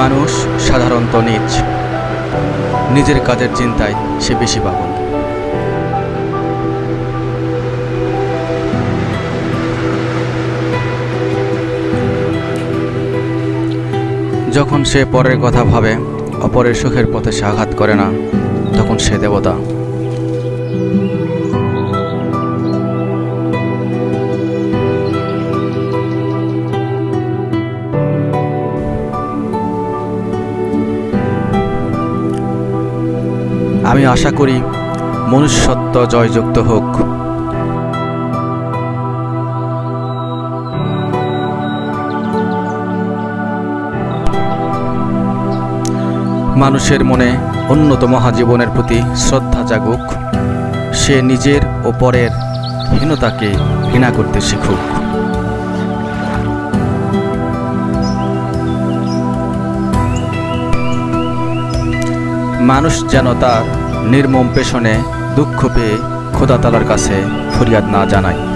মানুষ সাধারণত নিজ, নিজের কাজের চিন্তায় সে বেশি পাগল যখন সে পরের কথা ভাবে, অপরের সুখের পথে সে আঘাত করে না, তখন সে দেবতা। আমি আশা করি মনুষ্যত্ব জয়যুক্ত হোক। মানুষের মনে উন্নত মহাজীবনের প্রতি শ্রদ্ধা জাগুক। সে নিজের ও পরের হীনতাকে ঘৃণা করতে শিখুক। মানুষ যেন তার নির্মম পেশনে দুঃখ পেয়ে খোদাতালার কাছে ফরিয়াদ না জানায়।